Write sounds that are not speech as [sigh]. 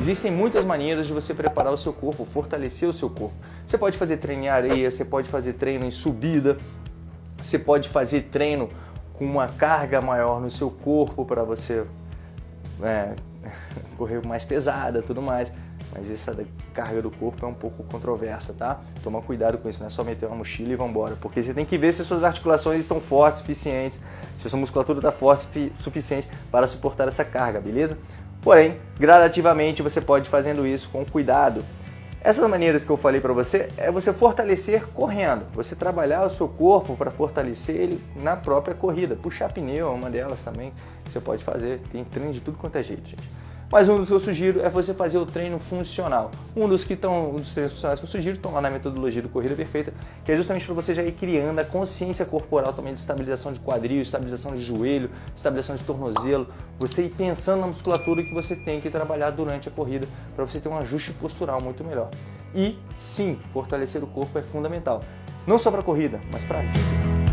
Existem muitas maneiras de você preparar o seu corpo, fortalecer o seu corpo. Você pode fazer treino em areia, você pode fazer treino em subida, você pode fazer treino com uma carga maior no seu corpo para você é, [laughs] correr mais pesada tudo mais. Mas essa carga do corpo é um pouco controversa, tá? Toma cuidado com isso, não é só meter uma mochila e vambora. Porque você tem que ver se suas articulações estão fortes o suficientes, se sua musculatura está forte o suficiente para suportar essa carga, beleza? Porém, gradativamente você pode ir fazendo isso com cuidado. Essas maneiras que eu falei para você é você fortalecer correndo, você trabalhar o seu corpo para fortalecer ele na própria corrida. Puxar pneu é uma delas também você pode fazer, tem treino de tudo quanto é jeito, gente. Mas um dos que eu sugiro é você fazer o treino funcional. Um dos que estão, um dos treinos funcionais que eu sugiro estão lá na metodologia do Corrida Perfeita, que é justamente para você já ir criando a consciência corporal também de estabilização de quadril, estabilização de joelho, estabilização de tornozelo, você ir pensando na musculatura que você tem que trabalhar durante a corrida para você ter um ajuste postural muito melhor. E sim, fortalecer o corpo é fundamental. Não só para a corrida, mas para a vida.